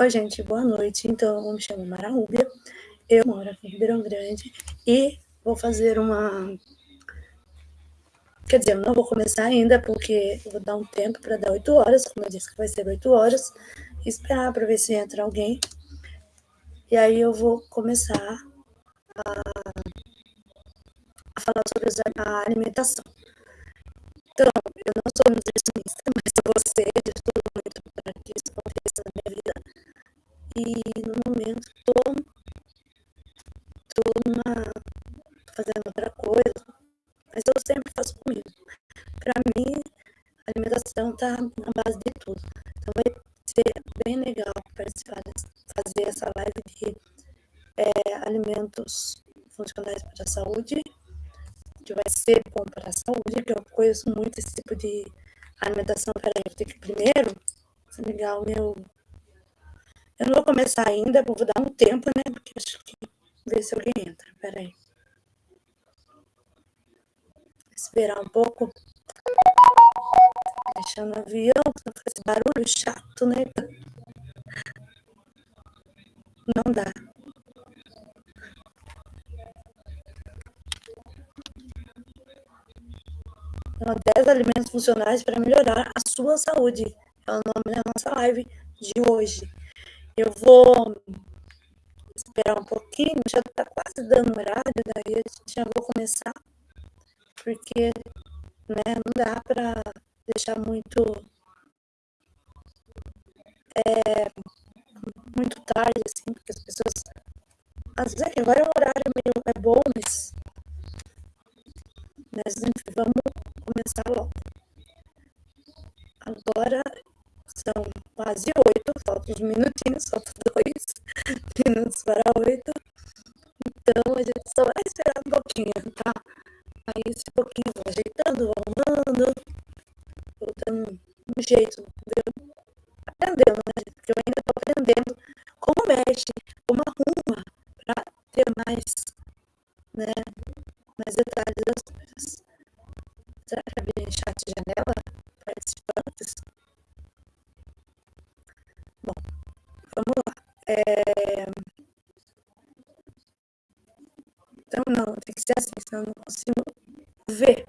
Oi, gente, boa noite. Então, eu me chamo Mara Rúbia, eu moro aqui em Ribeirão Grande e vou fazer uma... Quer dizer, eu não vou começar ainda, porque vou dar um tempo para dar oito horas, como eu disse que vai ser oito horas, esperar para ver se entra alguém. E aí eu vou começar a, a falar sobre a alimentação. Então, eu não sou nutricionista, mas eu vou eu estudo muito para que isso E no momento estou tô, tô fazendo outra coisa, mas eu sempre faço comigo. Para mim, a alimentação está na base de tudo. Então vai ser bem legal participar, fazer essa live de é, alimentos funcionais para a saúde que vai ser bom para a saúde, que eu conheço muito esse tipo de alimentação. Peraí, eu tenho que primeiro desligar o meu... Eu não vou começar ainda, vou dar um tempo, né? Porque acho que ver se alguém entra. Peraí. Esperar um pouco. Deixando o avião, esse barulho chato, né? Não dá. Então, 10 alimentos funcionais para melhorar a sua saúde. É o nome da nossa live de hoje. Eu vou esperar um pouquinho, já está quase dando horário, daí já vou começar, porque né, não dá para deixar muito é, muito tarde, assim, porque as pessoas. Às vezes agora o horário meio é bom, mas, mas Então, não, tem que ser assim, senão eu não consigo ver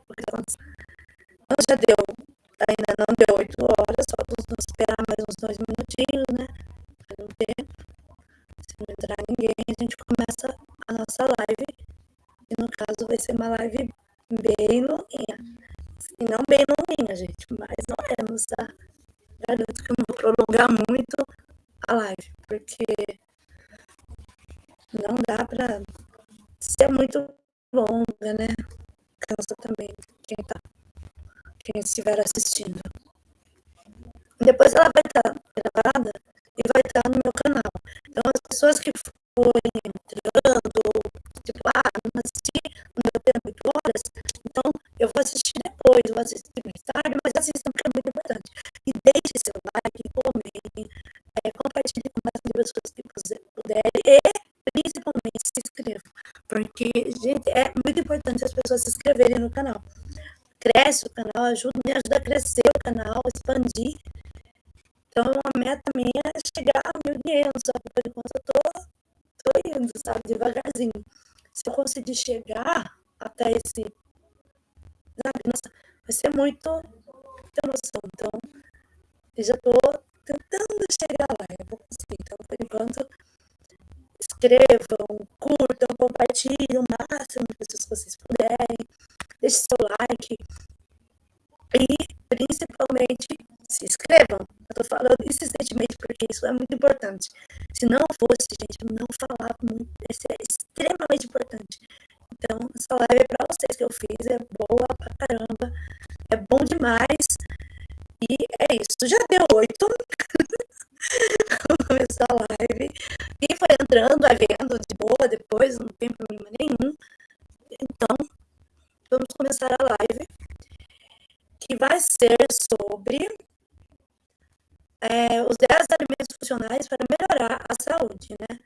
estiver assistindo. Depois ela vai estar gravada e vai estar no meu canal. Então as pessoas que forem entrando, tipo, ah, não assisti, não deu tempo 8 horas, então eu vou assistir depois, vou assistir mais tarde, mas assistam porque é muito importante. E deixe seu like, comentem, é, compartilhe com mais pessoas que puderem e principalmente se inscrevam. Porque, gente, é muito importante as pessoas se inscreverem no canal. Cresce o canal, ajuda, me ajuda a crescer o canal, expandir. Então, a meta minha é chegar a mil dinheiro, só que por enquanto eu tô, tô indo, sabe, devagarzinho. Se eu conseguir chegar até esse sabe? Nossa, vai ser muito, muita emoção. Então, eu já estou tentando chegar lá, eu vou conseguir. Então, por enquanto, escrevam, curtam, compartilhem o máximo de pessoas que vocês puderem, deixe seu like e, principalmente, se inscrevam. Eu tô falando insistentemente porque isso é muito importante. Se não fosse, gente, não falava muito. Isso é extremamente importante. Então, essa live é para vocês que eu fiz, é boa pra caramba, é bom demais. E é isso, já deu oito. Vamos começar a live. Quem foi entrando, vai vendo de boa depois, não tem problema nenhum. Então, vamos começar a live, que vai ser sobre é, os 10 alimentos funcionais para melhorar a saúde, né?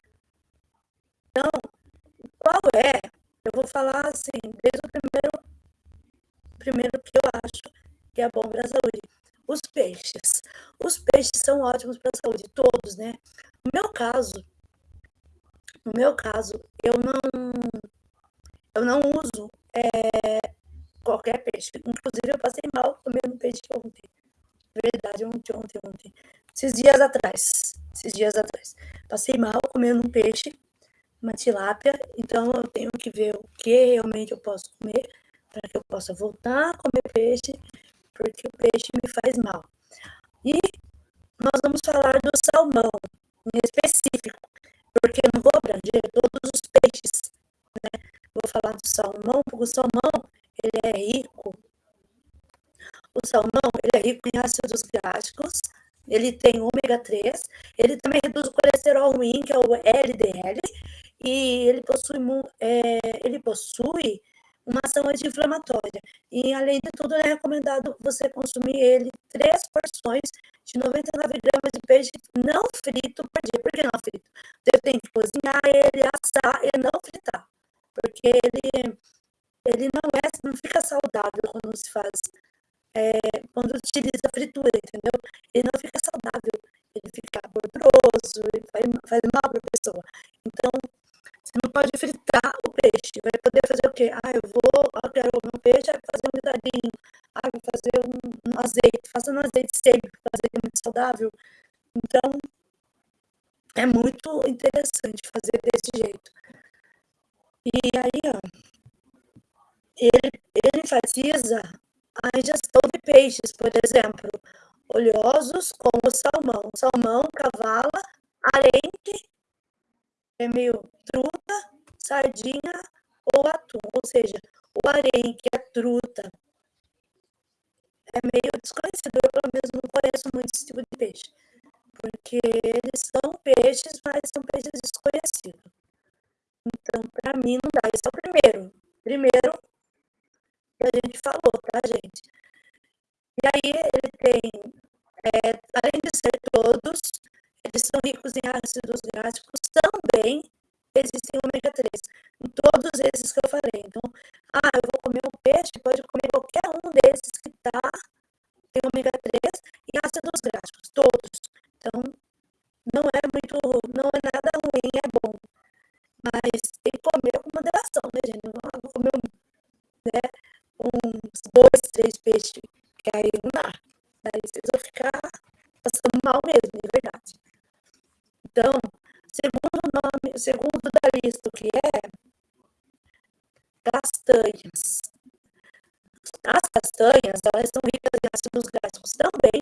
Então, qual é eu vou falar assim, desde o primeiro, primeiro que eu acho que é bom para a saúde. Os peixes. Os peixes são ótimos para a saúde, todos, né? meu caso, no meu caso, eu não, eu não uso é, qualquer peixe. Inclusive, eu passei mal comendo peixe ontem. Verdade, ontem, ontem, ontem. Esses dias atrás. Esses dias atrás. Passei mal comendo um peixe, uma tilápia. Então, eu tenho que ver o que realmente eu posso comer para que eu possa voltar a comer peixe, porque o peixe me faz mal. E nós vamos falar do salmão, em específico, porque eu não vou abranger todos os peixes, né? Vou falar do salmão, porque o salmão, ele é rico. O salmão, ele é rico em ácidos gástricos, ele tem ômega 3, ele também reduz o colesterol ruim, que é o LDL, e ele possui, é, ele possui uma ação anti-inflamatória. E, além de tudo, é recomendado você consumir ele três porções de 99 gramas de peixe não frito por dia. Por que não frito? Você tem que cozinhar ele, assar e não fritar. Porque ele, ele não, é, não fica saudável quando se faz, é, quando utiliza fritura, entendeu? Ele não fica saudável, ele fica gorduroso, ele faz, mal para a pessoa. Então, você não pode fritar o peixe. Vai poder fazer o quê? Ah, eu vou, eu quero um peixe, fazer um guisadinho. Ah, vou fazer um, um azeite. Faça um azeite sempre, porque o azeite é muito saudável. Então, é muito interessante fazer desse jeito. E aí, ó, ele, ele enfatiza a ingestão de peixes, por exemplo, oleosos como o salmão. Salmão, cavala, arente é meio truta, sardinha ou atum. Ou seja, o arenque, a truta, é meio desconhecido. Eu, pelo menos, não conheço muito esse tipo de peixe. Porque eles são peixes, mas são peixes elas são ricas em ácidos gástricos também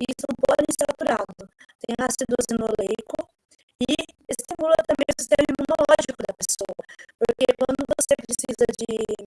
e são poliinsaturados. Tem ácido zinoleico e estimula também o sistema imunológico da pessoa. Porque quando você precisa de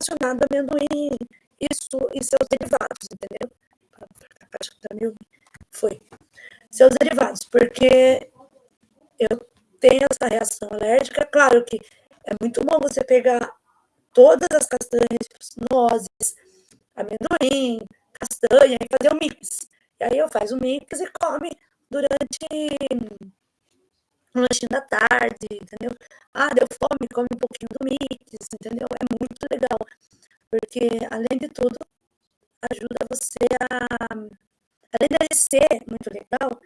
relacionado a amendoim, isso e seus derivados, entendeu? Que foi. Seus derivados, porque eu tenho essa reação alérgica, claro que é muito bom você pegar todas as castanhas, nozes, amendoim, castanha e fazer um mix. E aí eu faço o mix e come durante um lanchinho da tarde, entendeu? Ah, deu fome, come um pouquinho do mix, entendeu? É muito legal, porque além de tudo, ajuda você a, além de ser muito legal,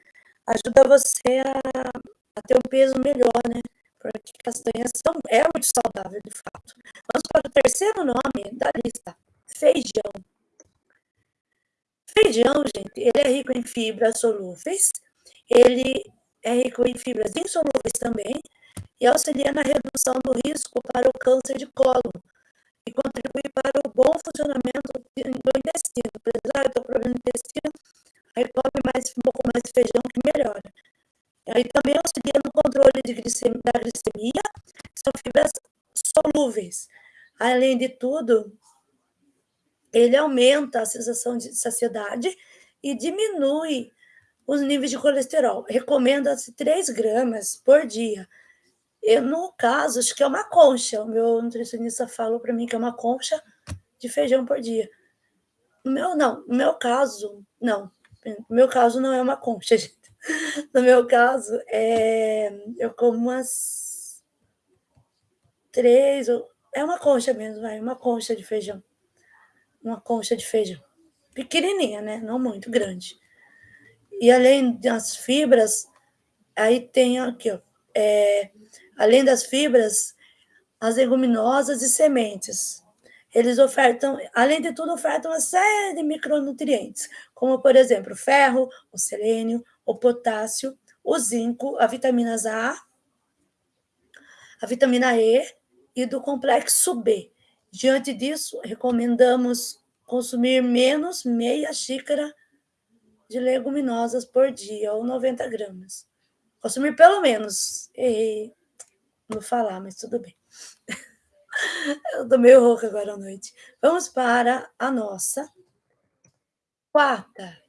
ajuda você a, a ter um peso melhor, né? Porque castanhas são, é muito saudável, de fato. Vamos para o terceiro nome da lista, feijão. Feijão, gente, ele é rico em fibras solúveis, ele é rico em fibras insolúveis também e auxilia na redução do risco para o câncer de colo e contribui para o bom funcionamento do intestino. Por exemplo, ah, eu estou com problema no intestino, aí come mais, um pouco mais de feijão que melhora. Aí também auxilia no controle de da glicemia, são fibras solúveis. Além de tudo, ele aumenta a sensação de saciedade e diminui os níveis de colesterol. Recomenda-se 3 gramas por dia. Eu, no caso, acho que é uma concha. O meu nutricionista falou para mim que é uma concha de feijão por dia. No meu, não. No meu caso, não. No meu caso, não é uma concha, gente. No meu caso, é, eu como umas três, é uma concha mesmo, vai, uma concha de feijão. Uma concha de feijão. Pequenininha, né? Não muito grande. E além das fibras, aí tem aqui, ó, é, além das fibras, as leguminosas e sementes. Eles ofertam, além de tudo, ofertam uma série de micronutrientes, como, por exemplo, o ferro, o selênio, o potássio, o zinco, a vitamina A, a vitamina E e do complexo B. Diante disso, recomendamos consumir menos meia xícara de leguminosas por dia, ou 90 gramas. Consumir pelo menos. Errei no falar, mas tudo bem. Eu tô meio rouca agora à noite. Vamos para a nossa quarta.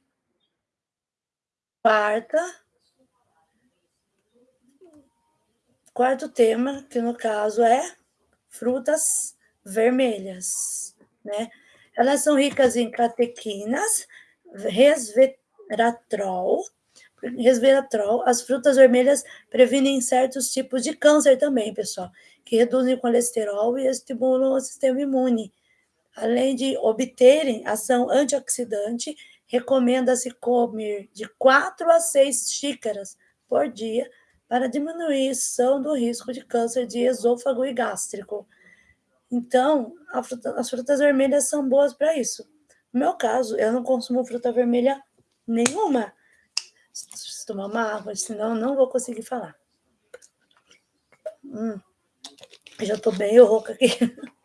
Quarta. Quarto tema, que no caso é frutas vermelhas, né? Elas são ricas em catequinas, resveratrol, resveratrol. As frutas vermelhas previnem certos tipos de câncer também, pessoal, que reduzem o colesterol e estimulam o sistema imune. Além de obterem ação antioxidante, recomenda-se comer de 4 a 6 xícaras por dia para diminuição do risco de câncer de esôfago e gástrico. Então, fruta, as frutas vermelhas são boas para isso. No meu caso, eu não consumo fruta vermelha nenhuma. Preciso tomar uma água, senão não vou conseguir falar. Hum, já estou bem rouca aqui.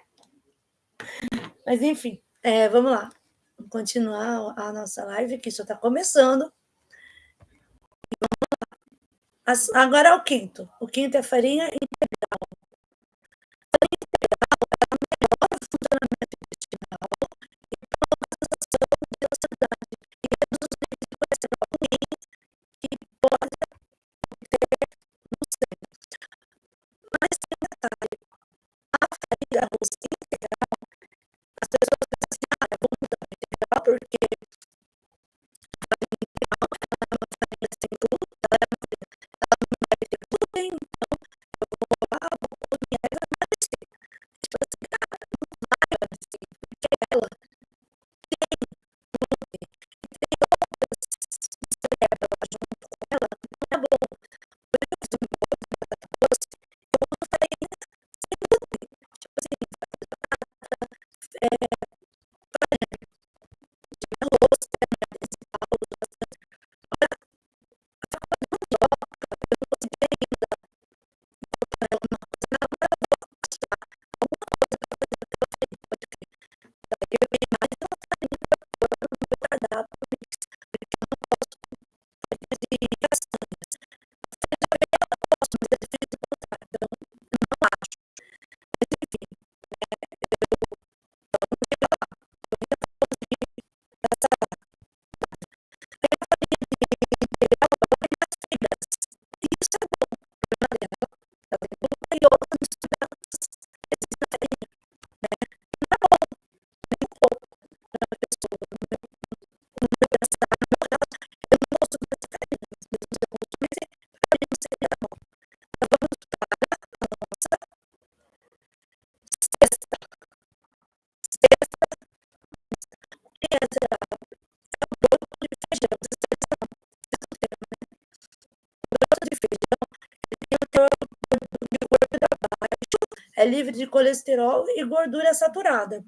Mas, enfim, é, vamos lá. Vamos continuar a nossa live, que só está começando. Agora é o quinto. O quinto é farinha integral. Livre de colesterol e gordura saturada.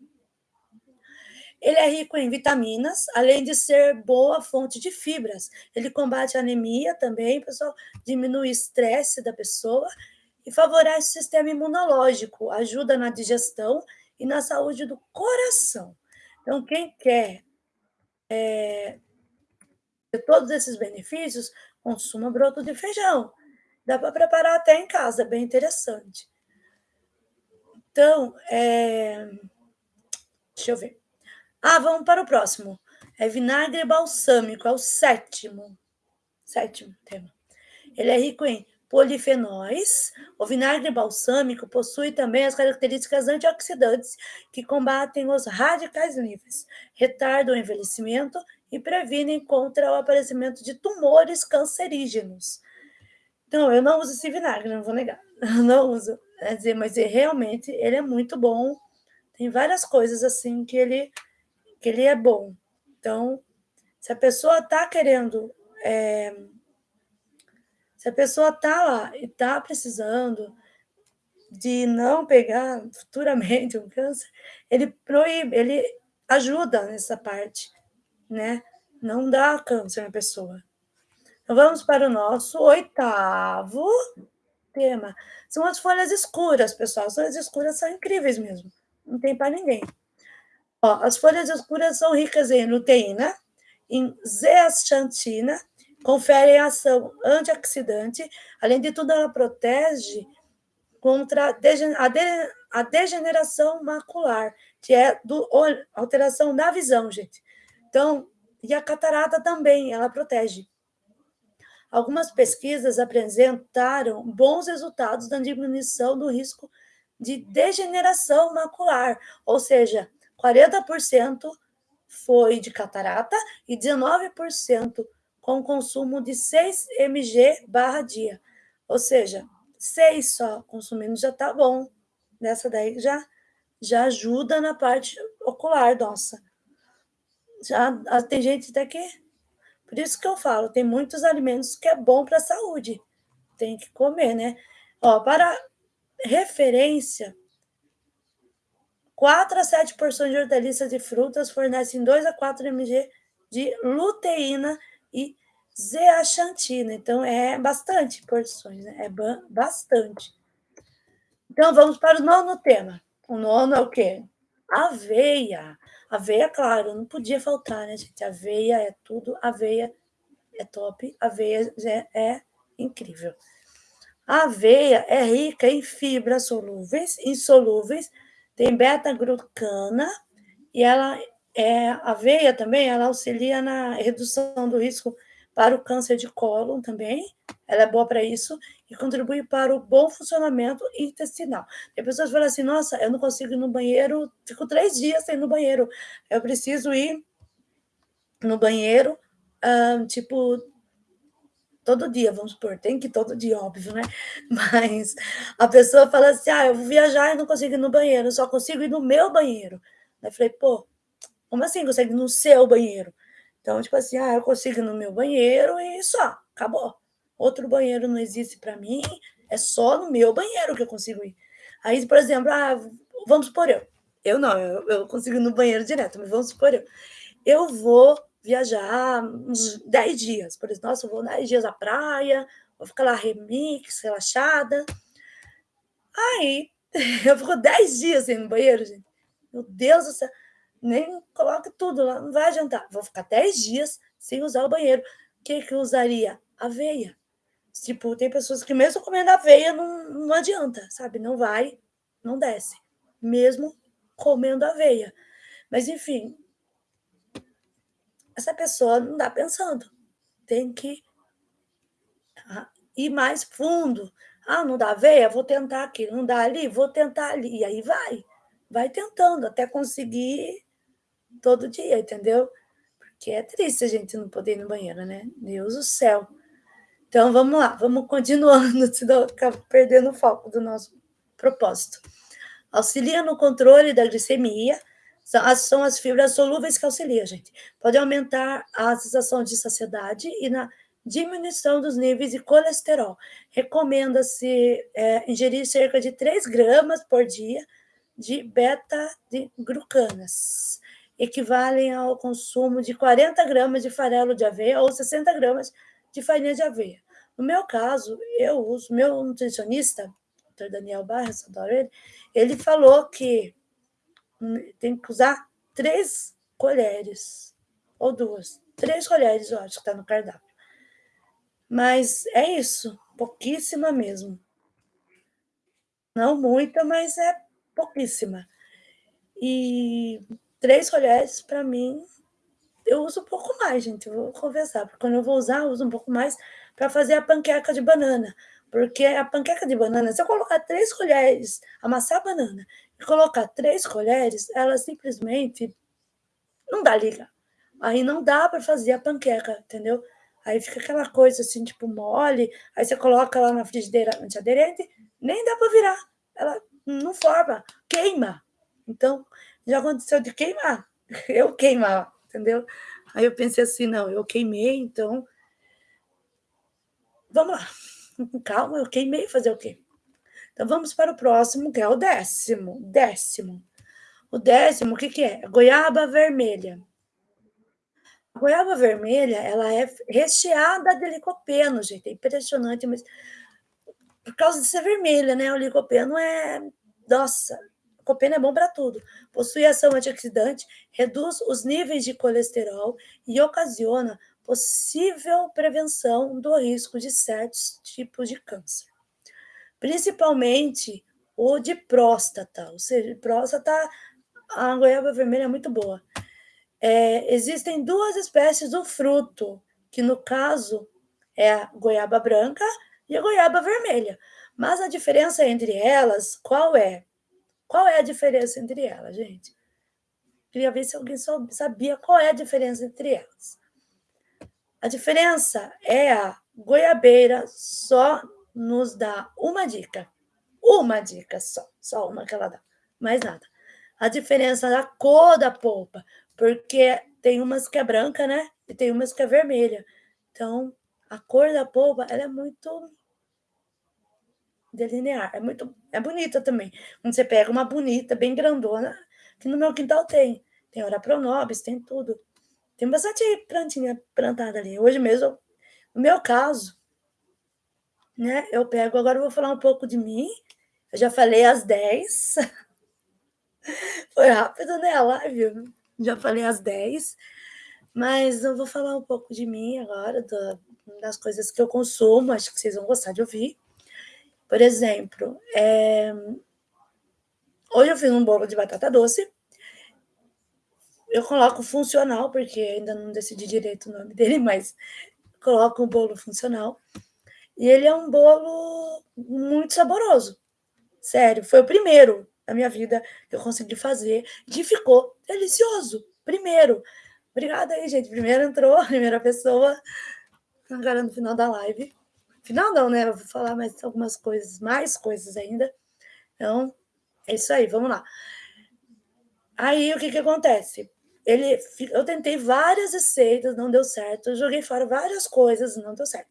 Ele é rico em vitaminas, além de ser boa fonte de fibras. Ele combate anemia também, pessoal, diminui o estresse da pessoa e favorece o sistema imunológico, ajuda na digestão e na saúde do coração. Então, quem quer é, ter todos esses benefícios, consuma broto de feijão. Dá para preparar até em casa, bem interessante. Então, é... deixa eu ver. Ah, vamos para o próximo. É vinagre balsâmico, é o sétimo. Sétimo tema. Ele é rico em polifenóis. O vinagre balsâmico possui também as características antioxidantes que combatem os radicais livres, retardam o envelhecimento e previnem contra o aparecimento de tumores cancerígenos. Então, eu não uso esse vinagre, não vou negar. Eu não uso. Quer dizer, mas ele, realmente ele é muito bom. Tem várias coisas assim que ele, que ele é bom. Então, se a pessoa está querendo é, se a pessoa está lá e está precisando de não pegar futuramente um câncer, ele proíbe, ele ajuda nessa parte, né? Não dá câncer na pessoa. Então, vamos para o nosso oitavo tema. São as folhas escuras, pessoal. As folhas escuras são incríveis mesmo. Não tem para ninguém. Ó, as folhas escuras são ricas em luteína, em zeaxantina, confere ação antioxidante, além de tudo, ela protege contra a degeneração macular, que é do, alteração da visão, gente. Então, e a catarata também, ela protege. Algumas pesquisas apresentaram bons resultados na diminuição do risco de degeneração macular, ou seja, 40% foi de catarata e 19% com consumo de 6 mg barra dia. Ou seja, 6 só consumindo já tá bom. Nessa daí já, já ajuda na parte ocular, nossa. Já ah, tem gente daqui. Por isso que eu falo, tem muitos alimentos que é bom para a saúde. Tem que comer, né? Ó, para referência, 4 a 7 porções de hortaliças e frutas fornecem 2 a 4 mg de luteína e zeaxantina. Então, é bastante porções, né? É bastante. Então, vamos para o nono tema. O nono é o quê? Aveia. Aveia, claro, não podia faltar, né, gente? Aveia é tudo, aveia é top, aveia é, é incrível. A aveia é rica em fibras solúveis, insolúveis, tem beta-glucana e ela é a aveia também, ela auxilia na redução do risco para o câncer de cólon também, ela é boa para isso, e contribui para o bom funcionamento intestinal. Tem pessoas que falam assim, nossa, eu não consigo ir no banheiro, fico três dias sem ir no banheiro, eu preciso ir no banheiro, um, tipo, todo dia, vamos supor, tem que todo dia, óbvio, né? Mas a pessoa fala assim, ah, eu vou viajar e não consigo ir no banheiro, só consigo ir no meu banheiro. Aí eu falei, pô, como assim consegue ir no seu banheiro? Então, tipo assim, ah, eu consigo ir no meu banheiro e só, acabou. Outro banheiro não existe para mim, é só no meu banheiro que eu consigo ir. Aí, por exemplo, ah, vamos supor eu. Eu não, eu, eu consigo ir no banheiro direto, mas vamos supor eu. Eu vou viajar uns 10 dias. Por exemplo, nossa, eu vou 10 dias à praia, vou ficar lá remix, relaxada. Aí, eu fico 10 dias sem no banheiro, gente. Meu Deus do céu nem coloque tudo lá, não vai adiantar. Vou ficar 10 dias sem usar o banheiro. O que que eu usaria? Aveia. Tipo, tem pessoas que mesmo comendo aveia não, não adianta, sabe? Não vai, não desce. Mesmo comendo aveia. Mas, enfim, essa pessoa não dá pensando. Tem que ah, ir mais fundo. Ah, não dá aveia? Vou tentar aqui. Não dá ali? Vou tentar ali. E aí vai. Vai tentando até conseguir todo dia, entendeu? Porque é triste a gente não poder ir no banheiro, né? Deus do céu. Então vamos lá, vamos continuando, senão ficar perdendo o foco do nosso propósito. Auxilia no controle da glicemia, são as fibras solúveis que auxiliam, gente. Pode aumentar a sensação de saciedade e na diminuição dos níveis de colesterol. Recomenda-se é, ingerir cerca de 3 gramas por dia de beta-glucanas equivalem ao consumo de 40 gramas de farelo de aveia ou 60 gramas de farinha de aveia. No meu caso, eu uso, meu nutricionista, Dr. Daniel Barros, ele, ele falou que tem que usar três colheres, ou duas, três colheres, eu acho que está no cardápio. Mas é isso. pouquíssima mesmo. Não muita, mas é pouquíssima. E três colheres, para mim, eu uso um pouco mais, gente, eu vou conversar, porque quando eu vou usar, eu uso um pouco mais para fazer a panqueca de banana. Porque a panqueca de banana, se eu colocar três colheres, amassar a banana e colocar três colheres, ela simplesmente não dá liga. Aí não dá para fazer a panqueca, entendeu? Aí fica aquela coisa assim, tipo mole, aí você coloca lá na frigideira antiaderente, nem dá para virar. Ela não forma, queima. Então, já aconteceu de queimar. Eu queimar, entendeu? Aí eu pensei assim, não, eu queimei, então vamos lá. Calma, eu queimei, fazer o quê? Então vamos para o próximo, que é o décimo. Décimo. O décimo, o que, que é? Goiaba vermelha. A goiaba vermelha, ela é recheada de licopeno, gente. É impressionante, mas por causa de ser vermelha, né? O licopeno é. Nossa, o licopeno é bom para tudo. Possui ação antioxidante, reduz os níveis de colesterol e ocasiona possível prevenção do risco de certos tipos de câncer, principalmente o de próstata, ou seja, próstata, a goiaba vermelha é muito boa. É, existem duas espécies do fruto, que no caso é a goiaba branca e a goiaba vermelha. Mas a diferença entre elas, qual é? Qual é a diferença entre elas, gente? Queria ver se alguém sabia qual é a diferença entre elas. A diferença é a goiabeira só nos dá uma dica. Uma dica só, só uma que ela dá, mais nada. A diferença da cor da polpa, porque tem umas que é branca, né? E tem umas que é vermelha. Então, a cor da polpa, ela é muito delinear, é muito, é bonita também. Quando você pega uma bonita, bem grandona, que no meu quintal tem. Tem ora pronobis, tem tudo. Tem bastante plantinha plantada ali. Hoje mesmo, no meu caso, né, eu pego, agora eu vou falar um pouco de mim. Eu já falei às 10. Foi rápido, né, a live? Já falei às 10. Mas eu vou falar um pouco de mim agora, do, das coisas que eu consumo, acho que vocês vão gostar de ouvir. Por exemplo, é... hoje eu fiz um bolo de batata doce eu coloco funcional, porque ainda não decidi direito o nome dele, mas coloco um bolo funcional. E ele é um bolo muito saboroso. Sério, foi o primeiro da minha vida que eu consegui fazer e ficou delicioso. Primeiro. Obrigada aí, gente. Primeiro entrou primeira pessoa, agora no final da live. Final não, né? Eu vou falar mais algumas coisas, mais coisas ainda. Então, é isso aí, vamos lá. Aí, o que que acontece? ele, eu tentei várias receitas, não deu certo. Eu joguei fora várias coisas, não deu certo.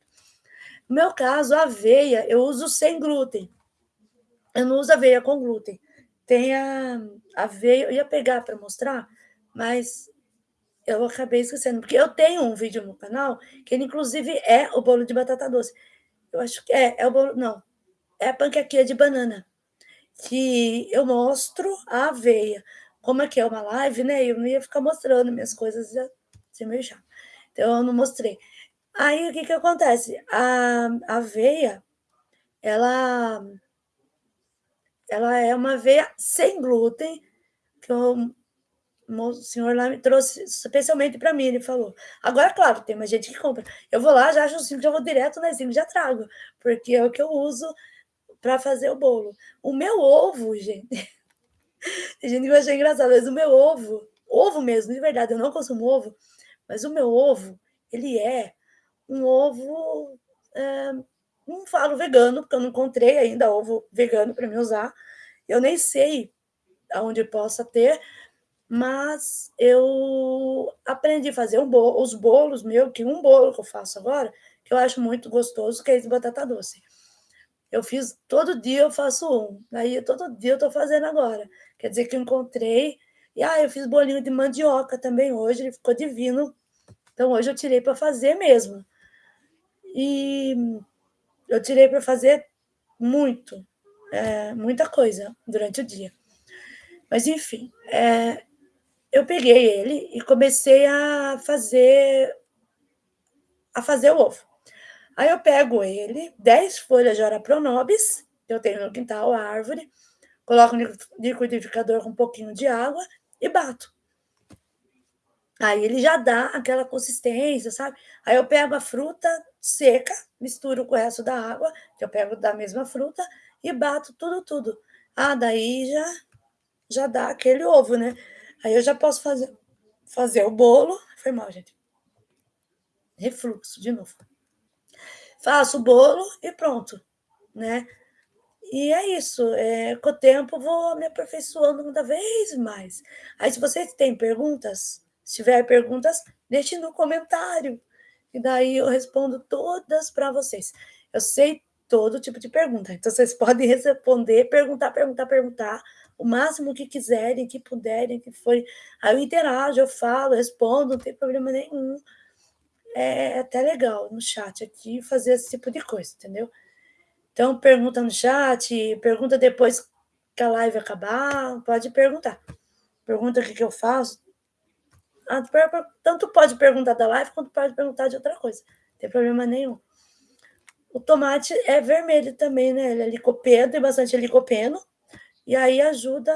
No meu caso, a aveia, eu uso sem glúten. Eu não uso aveia com glúten. Tem a aveia, eu ia pegar para mostrar, mas eu acabei esquecendo, porque eu tenho um vídeo no canal que ele, inclusive, é o bolo de batata doce. Eu acho que é, é o não, é a panquequinha de banana, que eu mostro a aveia como é que é uma live, né? Eu não ia ficar mostrando minhas coisas, já ser meio. Então, eu não mostrei. Aí, o que que acontece? A, a aveia, ela, ela é uma aveia sem glúten, que o, o senhor lá me trouxe especialmente para mim, ele falou. Agora, claro, tem mais gente que compra. Eu vou lá, já acho simples, já vou direto na simples, já trago, porque é o que eu uso para fazer o bolo. O meu ovo, gente... Tem gente que vai achar engraçado, mas o meu ovo, ovo mesmo, de verdade, eu não consumo ovo, mas o meu ovo, ele é um ovo, é, não falo vegano, porque eu não encontrei ainda ovo vegano para me usar. Eu nem sei aonde possa ter, mas eu aprendi a fazer bolo, os bolos meu, que um bolo que eu faço agora, que eu acho muito gostoso, que é de batata doce. Eu fiz todo dia, eu faço um. Aí todo dia eu estou fazendo agora. Quer dizer que eu encontrei. E ah, eu fiz bolinho de mandioca também hoje, ele ficou divino. Então hoje eu tirei para fazer mesmo. E eu tirei para fazer muito, é, muita coisa durante o dia. Mas enfim, é, eu peguei ele e comecei a fazer a fazer o ovo. Aí eu pego ele, 10 folhas de ora pronobis, que eu tenho no quintal, a árvore, coloco no liquidificador com um pouquinho de água e bato. Aí ele já dá aquela consistência, sabe? Aí eu pego a fruta seca, misturo com o resto da água, que eu pego da mesma fruta, e bato tudo, tudo. Ah, daí já, já dá aquele ovo, né? Aí eu já posso fazer, fazer o bolo. Foi mal, gente. Refluxo, de novo. Faço o bolo e pronto, né? E é isso. É, com o tempo vou me aperfeiçoando cada vez mais. Aí, se vocês têm perguntas, se tiver perguntas, deixe no comentário. E daí eu respondo todas para vocês. Eu sei todo tipo de pergunta. Então, vocês podem responder, perguntar, perguntar, perguntar, o máximo que quiserem, que puderem, que for. Aí eu interajo, eu falo, respondo, não tem problema nenhum. É até legal no chat aqui fazer esse tipo de coisa, entendeu? Então, pergunta no chat, pergunta depois que a live acabar, pode perguntar. Pergunta o que, que eu faço, tanto pode perguntar da live quanto pode perguntar de outra coisa. Não tem problema nenhum. O tomate é vermelho também, né? Ele é licopeno, tem bastante licopeno. E aí ajuda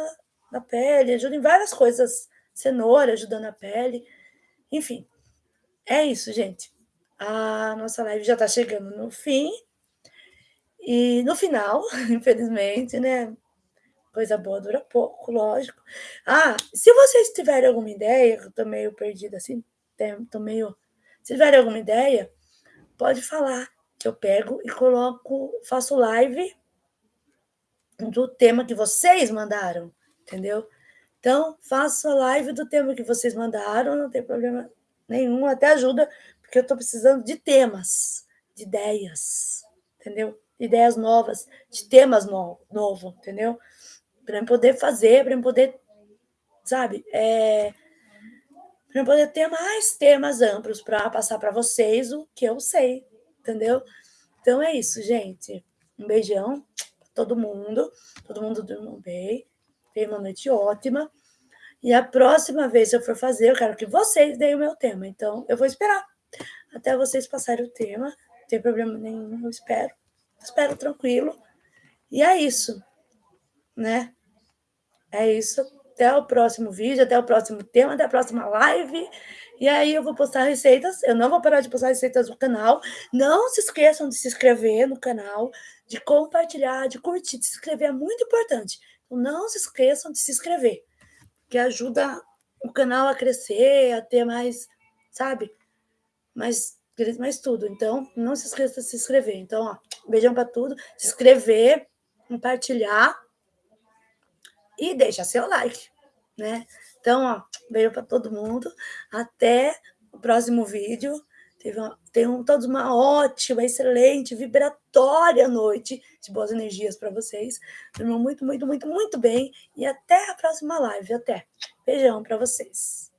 na pele, ajuda em várias coisas. Cenoura ajuda na pele. Enfim, é isso, gente. A nossa live já está chegando no fim. E no final, infelizmente, né? Coisa boa dura pouco, lógico. Ah, se vocês tiverem alguma ideia, eu tô meio perdida assim, tô meio. Se tiverem alguma ideia, pode falar, que eu pego e coloco, faço live do tema que vocês mandaram, entendeu? Então, faço a live do tema que vocês mandaram, não tem problema nenhum, até ajuda, porque eu estou precisando de temas, de ideias, entendeu? Ideias novas, de temas no, novo, entendeu? para eu poder fazer, para eu poder, sabe, é, para eu poder ter mais temas amplos para passar para vocês o que eu sei, entendeu? Então é isso, gente. Um beijão todo mundo, todo mundo durmam bem, tenha uma noite ótima. E a próxima vez que eu for fazer, eu quero que vocês deem o meu tema. Então, eu vou esperar até vocês passarem o tema. Não tem problema nenhum, eu espero. Espero tranquilo. E é isso, né? É isso. Até o próximo vídeo, até o próximo tema, até a próxima live. E aí eu vou postar receitas. Eu não vou parar de postar receitas no canal. Não se esqueçam de se inscrever no canal, de compartilhar, de curtir, de se inscrever é muito importante. Então não se esqueçam de se inscrever, que ajuda o canal a crescer, a ter mais, sabe? Mais, mais tudo. Então não se esqueça de se inscrever. Então, ó, beijão para tudo. Se inscrever, compartilhar e deixa seu like, né? Então, ó, beijo para todo mundo. Até o próximo vídeo. Tenham todos uma ótima, excelente, vibratória noite de boas energias para vocês. Dormam muito, muito, muito, muito bem. E até a próxima live. Até. Beijão para vocês.